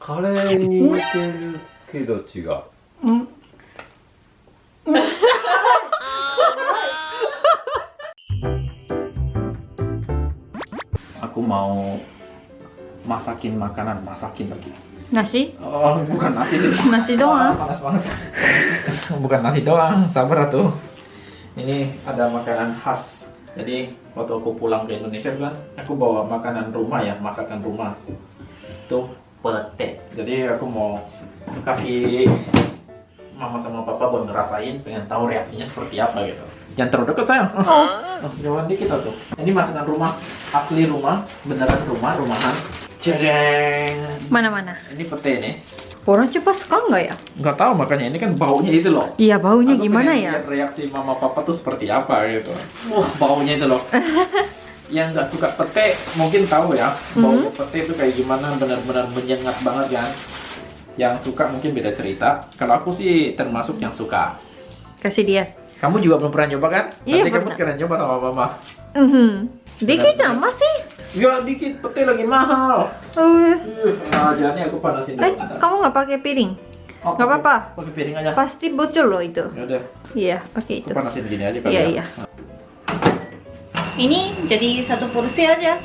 カレーに似てるけど違う Hmm. Aku mau masakin makanan, masakin lagi. Nasi? Oh, bukan nasi sih. Nasi Wah, doang. panas banget. bukan nasi doang, sabar tuh. Ini ada makanan khas. Jadi waktu aku pulang ke Indonesia kan, aku bawa makanan rumah ya, masakan rumah. Itu pete. Jadi aku mau kasih mama sama papa buat ngerasain, pengen tahu reaksinya seperti apa gitu. Jangan terlalu dekat sayang. Oh, jauhan dikit tuh. Ini masakan rumah, asli rumah, beneran rumah, rumahan. Jeng. Mana-mana? Ini pete nih. Orang cepat suka nggak ya? Nggak tahu makanya ini kan baunya itu loh. Iya, baunya Aku gimana ya? lihat reaksi mama papa tuh seperti apa gitu. Wah baunya itu loh. Yang nggak suka pete mungkin tahu ya baunya Mhm. pete itu kayak gimana benar-benar menyengat banget kan. Yang suka mungkin beda cerita. Kalau aku sih termasuk yang suka. Kasih dia. Kamu juga belum pernah nyoba kan? Iya, Nanti kamu sekalian coba sama mama. Mhm. Dikit Benar-benar. amat sih. Ya dikit pete lagi mahal. Uh. Nah, jadi aku panasin. Eh, kamu nggak pakai piring? Oh, apa-apa. Pakai piring aja. Pasti bocor loh itu. Ya udah, Iya, pakai aku itu. panasin gini aja kali Iya, ya. iya. Ini jadi satu porsi aja.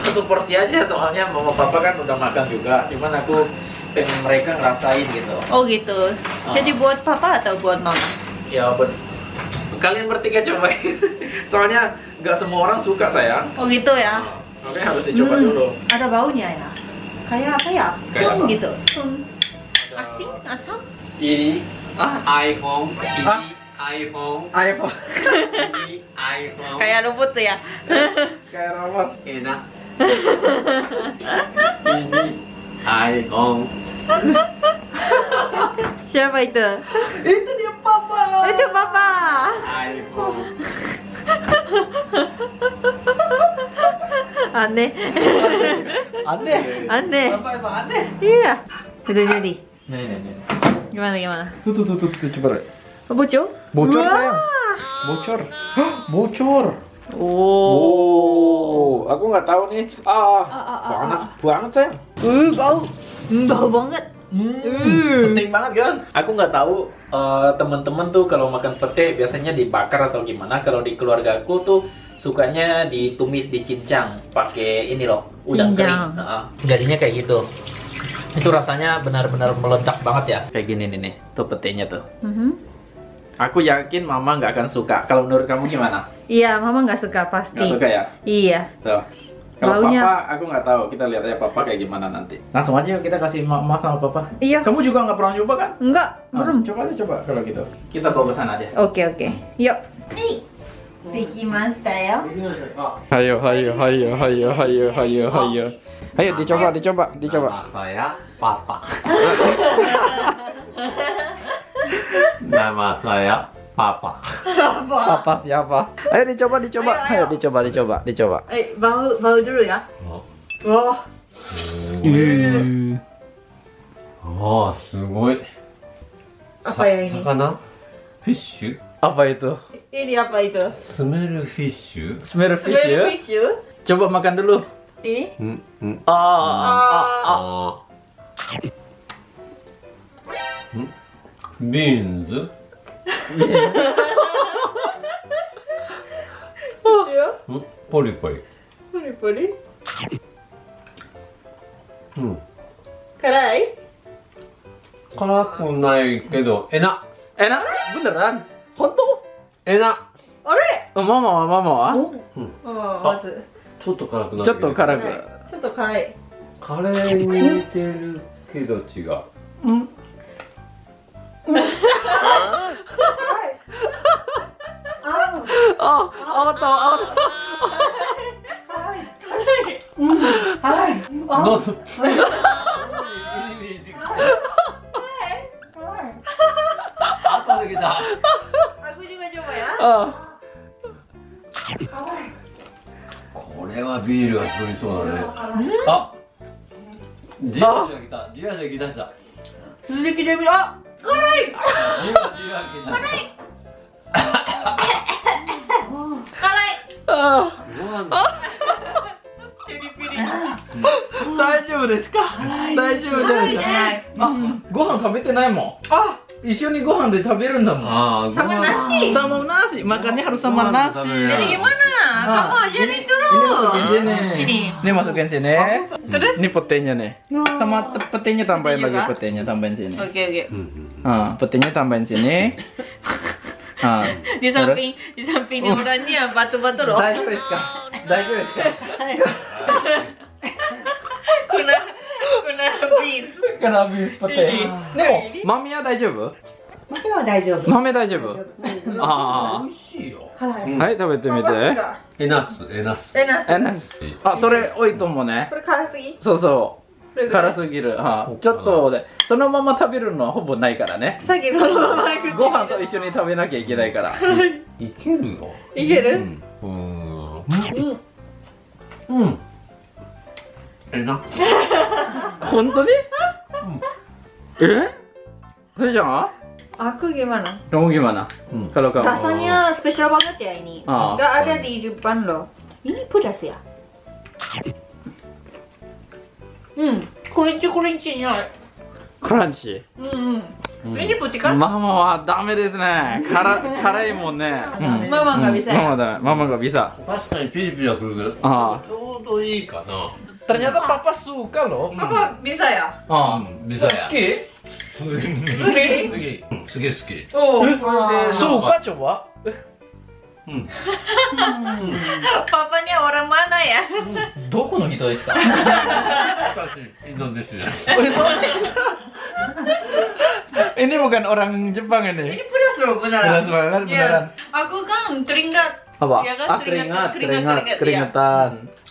satu porsi aja soalnya mama papa kan udah makan juga cuman aku pengen mereka ngerasain gitu Oh gitu. Oh. Jadi buat papa atau buat mama? ya ben kalian bertiga cobain soalnya nggak semua orang suka sayang Oh gitu ya. makanya harus dicoba Hmm, dulu Ada baunya ya. Kayak apa ya? Kayak apa? gitu. Sun. Asin, asam. ini ah iPhone ini Ah. iPhone ayo Pak. ini iPhone Kayak rumput tuh ya. kayak robot enak ini iPhone Siapa itu? itu dia papa Itu papa. iPhone Aneh. aneh Aneh. papa emang aneh Iya. Udah jadi. nih nih nih Gimana gimana? tuh tuh tuh tuh, tuh coba Oh, bocor? Bocor Wah. sayang bocor Hah, bocor Oh. Oh, aku nggak tahu nih. Ah, Ah, ah, ah, panas banget sayang. Uh, bau. Hmm, bau banget. Hmm, Hmm. penting banget kan? Aku nggak tahu eh, teman-teman tuh kalau makan pete biasanya dibakar atau gimana. Kalau di keluarga aku tuh sukanya ditumis dicincang pakai ini loh udang Cincang. kering. Heeh. jadinya kayak gitu. Itu rasanya benar-benar meledak banget ya. Kayak gini nih nih, tuh petenya tuh. Mhm. Aku yakin mama nggak akan suka. Kalau menurut kamu gimana? Iya, mama nggak suka pasti. Nggak suka ya? Iya. Tuh. Kalau Baunya- papa, aku nggak tahu. Kita lihat aja papa kayak gimana nanti. Langsung aja yuk kita kasih mama sama papa. Iya. Kamu juga nggak pernah nyoba kan? Enggak, Ah, belum. coba aja coba kalau gitu. Kita bawa ke sana aja. Oke, oke. Yuk. Ya. Hayo, hayo, hayo, hayo, hayo. Ayo dicoba, dicoba, dicoba. Nama saya Papa. Nama saya Papa. Papa. Papa siapa? Ayo dicoba, dicoba. Ayo, ayo. ayo dicoba, dicoba, dicoba. Eh, bau bau dulu ya. Oh. Oh. Oh, oh sugoi. Apa ya ini? Sakana? Fish? Apa itu? Ini apa itu? Smell fish. Smell fish. Smell fish. Coba makan dulu. Ini? Hmm, hmm. Ah. Oh. Ah. Ah. Hmm? ビーンズ Lucu. んポリポリ Puri puri. うん。Karai? 辛くないけど、えな Enak? Beneran? Honto? えな Ore? Oh, mama, mama, ah. うん。Oh, まず。ちょっと辛くないちょっと辛く。ちょっと辛い。カレーに似てるけど違う。あ、あわった、あわった。辛い、辛い。どうぞ。い。い。あ、た。あ、じもや。あ。これはビールが進みそうだね。あ。ジュジス来た。ジュジス来した。続きで見ろ。辛い。辛い。辛い。ピリ大丈夫ですか？大丈夫、ご飯食べてないもん。あ。一緒にご飯で食べるんだもん。サマナシ。サマナシ。マカネハルサマナシ今なカモ一緒にと ini dulu. masukin sini Sini. ini masukin sini Terus? ini petenya nih sama te- petenya tambahin Pete lagi juga? petenya tambahin sini Oke oke. Hmm, hmm. ah petenya tambahin sini ah Di samping di samping orangnya batu-batu loh. 大丈夫ですか大丈夫ですか Kuna kuna beans. Kan habis pete. Nemo, mamiは大丈夫豆は大丈夫。豆大丈夫あ美味しいよ。辛い。あはい食べてみて エナス、エナス。えなす。えなすあそれ多いと思うねこれ辛すぎ？そうそう辛すぎるはちょっとでそのまま食べるのはほぼないからねさっきそのままご飯と一緒に食べなきゃいけないからいけるよ。いける？うん。うん。うん。えな。本当に？え？それじゃん Aku gimana? kamu gimana Hmm. kalau kamu Rasanya spesial banget ya ini. Ah. Gak ada di Jepang loh. Ini pedas ya? Hmm, kurinci kurincinya. クランチ Hmm. うん Ini putih kan? ママはダメですね辛辛いもんねうんママが bisa ママ ya? だママが bisa 確かにピリピリはくるけど、あちょうどいいかな。Ternyata papa suka loh. Papa bisa ya? Oh, bisa ya. Suki? Suki? Suki, Suki. Oh, hmm. Hmm. suka coba. Eh. Hmm. Papanya orang mana ya? Hmm. Doko no hito desu ka? Oh, Indonesia. ini bukan orang Jepang ini. Ini pedas loh benar. Pedas banget iya. beneran. Aku kan teringat. Apa? Ya kan, ah, teringat, teringat, teringat. Iya.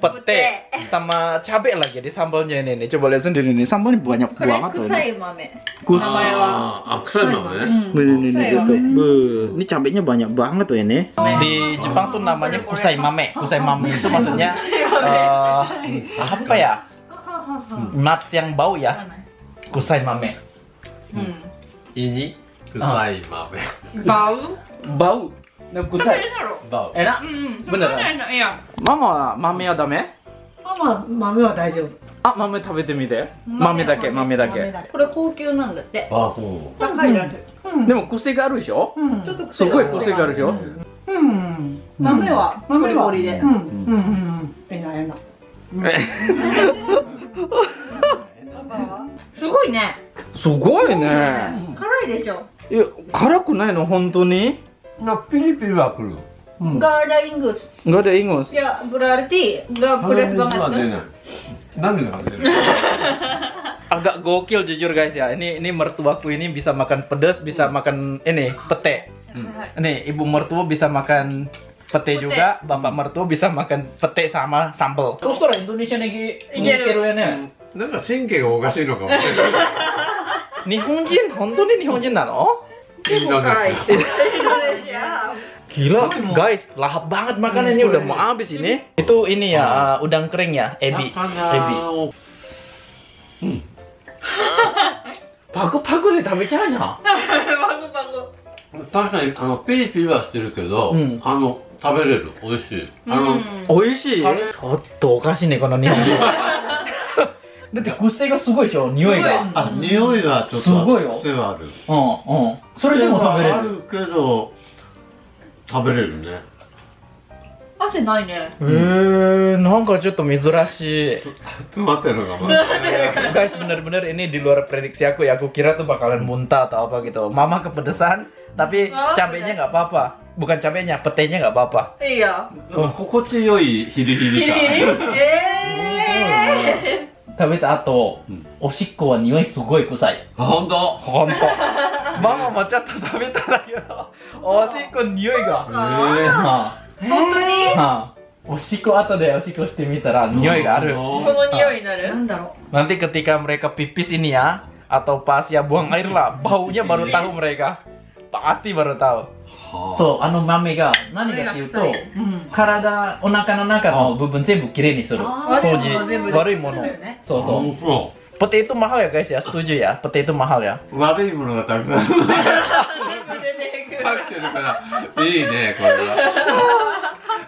pete sama cabe lah jadi sambalnya ini nih coba lihat sendiri nih sambalnya banyak banget tuh. kusai mame kusai ah, ah, kusai mame ya? ini ini gitu. ini cabenya banyak banget tuh ini. Di Jepang tuh namanya kusai mame kusai mame. Itu maksudnya eh, apa ya? Mats yang bau ya? Kusai mame. Ini kusai mame. Bau? Bau. Nah, 食べ kusai. るだろ。バウ。Enak. うん。Beneran? 食べないのいや。Mama, mame はダメ？ママ豆は大丈夫。あ、豆食べてみて。豆だけ、豆だけ。これ高級なんだって。あ、そう。高いらしい。うん。でも癖があるでしょ？うん。ちょっとすごい癖があるでしょ？うん。豆はでう。ん。うん。うん。えなえな。すごいね。すごいね。辛いでしょ。いや、辛くないの？本当に？no pilih-pilih aku loh. Hmm. Nggak ada ingus. Nggak ada ingus. Ya berarti nggak pedas banget kan? Nami Agak gokil jujur guys ya. Ini ini mertuaku ini bisa makan pedas, bisa hmm. makan ini pete. Hmm. Nih ibu mertua bisa makan pete, juga, bapak mertua bisa makan pete sama sambal. Terus orang Indonesia nih kiruannya. Ya? Hmm. Nggak singke kok kasih dong. Nihonjin, honton ini Nihonjin nano? Indonesia. gila guys lahap banat makanan ini udah mau habis ini. Itu ini ya uh, udang kering ya ア。ebi. 魚を。パクパクで食べちゃうじゃん Bagus-bagus. 確かにあのピリピリはしてるけど、うんあの食べれる.美味しい。あの、Hmm. 美味しいちょっとおかしいねこの日本人だって癖がすごいでしょ匂いがあ匂いはちょっとすごいよ癖はある。うんうんそれでも食べれるあるけど食べれるね。汗ないね。へえなんかちょっと珍しい詰まってるのかな。 guys bener-bener ini di luar prediksi aku ya aku kira tuh bakalan muntah atau apa gitu mama kepedesan tapi Oh, cabenya nggak apa-apa bukan cabenya petenya nggak apa-apa いいよ。なんか心地よいヒリヒリ感。え 食べた後、うん。おしっこは匂いすごい臭い。あ本当？ほんとママもちょっと食べたんだけどおしっこ匂いが。えはー、本当に？あはあ。おしっこ後でおしっこしてみたら匂いがある。この匂いになる？なんだろ nanti ketika mereka pipis ini ya atau pas ya buang air lah baunya baru tahu mereka. Pasti baru tahu. はあそう、あの豆が何かっていうと、うん。体、お腹の中の部分全部きれいにする。あー掃全部全部除、悪いものするよね。そうそう。本当 Potato mahal ya guys ya, setuju ya? Potato mahal ya. 悪いものがたくさん入ってるからいいねこれは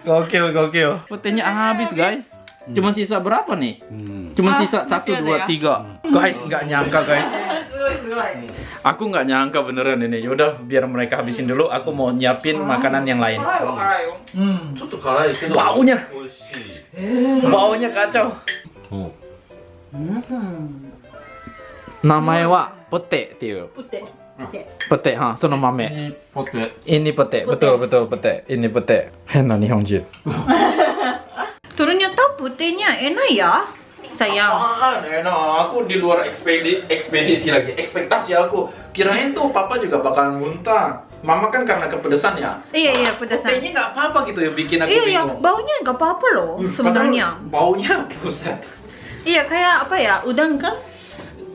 Gokil, gokil. Putihnya habis guys. Cuma sisa berapa nih? うん。 Cuma Ah, sisa satu, masih ada dua, ya? tiga. Guys, nggak nyangka guys. Aku nggak nyangka beneran ini. Yaudah, biar mereka habisin dulu. Aku mau nyiapin makanan yang lain. Hmm. Baunya. Eh. Baunya kacau. Oh. Hmm. Namanya wa pete, Tio. Pete. Pete, ha, sono mame. Ini pete. Ini pete, betul betul pete. Ini pete. nih Nihonji. Turunnya tahu putihnya enak ya. Sayang. Apaan enak, aku di luar ekspedi, ekspedisi lagi, ekspektasi aku. Kirain tuh papa juga bakalan muntah. Mama kan karena kepedesan ya. Iya iya pedasan. Petenya nggak apa-apa gitu ya bikin aku Iya iya bingung. baunya nggak apa-apa loh Hmm, sebenarnya. Baunya buset. Iya kayak apa ya udang kan?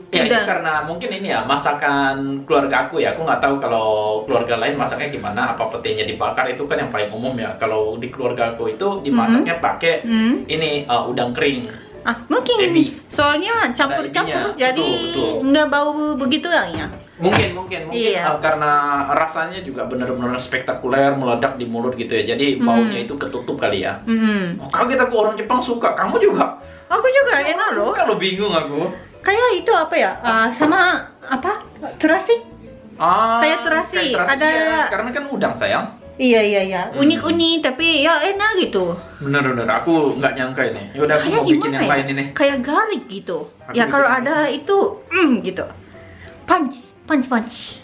Ya itu Udah. karena mungkin ini ya masakan keluarga aku ya. Aku nggak tahu kalau keluarga lain masaknya gimana. Apa petenya dibakar itu kan yang paling umum ya. Kalau di keluarga aku itu dimasaknya pakai Hmm. ini uh, udang kering. Ah mungkin Ebi. soalnya campur-campur jadi nggak bau begitu ya. Mungkin mungkin mungkin Iya. uh, karena rasanya juga benar-benar spektakuler meledak di mulut gitu ya. Jadi Hmm. baunya itu ketutup kali ya. Hmm. Oh, kaget aku orang Jepang suka. Kamu juga? Aku juga enak loh. Suka lo bingung aku. Kayak itu apa ya? Ah, sama apa? Terasi? Ah, Kayak terasi, kayak ada- iya. karena kan udang sayang. Iya iya iya. Hmm. Unik-unik tapi ya enak gitu. Bener-bener, aku nggak nyangka ini. Yaudah aku Kayak mau bikin yang ya? lain ini. Kayak garlic gitu. Aku ya kalau ada itu, mm, gitu. Punch, punch, punch.